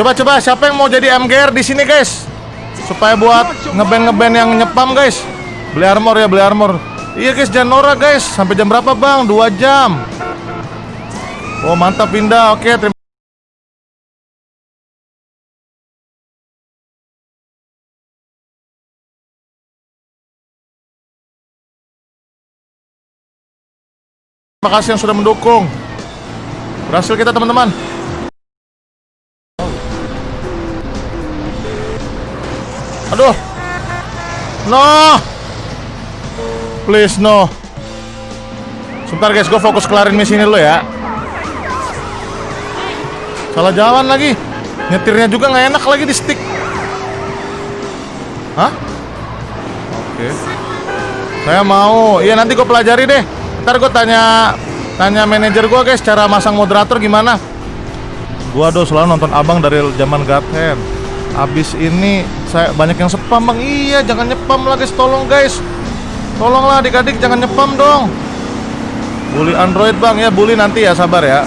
Coba-coba siapa yang mau jadi MGR di sini guys? Supaya buat ngeband ngeband yang nyepam guys. Beli armor ya, beli armor. Iya guys, jangan norak guys. Sampai jam berapa bang? Dua jam. Oh mantap pindah. Oke, terima Terima kasih yang sudah mendukung. Berhasil kita teman-teman. Aduh. No. Please no. Sebentar guys, gue fokus kelarin misi ini dulu ya. Salah jalan lagi. Nyetirnya juga nggak enak lagi di stick. Hah? Oke. Saya mau. Iya nanti gue pelajari deh. Ntar gue tanya tanya manajer gue guys cara masang moderator gimana. Gua do selalu nonton abang dari zaman Gaten. Abis ini saya banyak yang spam bang. Iya jangan nyepam lah guys, tolong guys. Tolonglah adik-adik jangan nyepam dong. Bully Android bang ya, bully nanti ya sabar ya.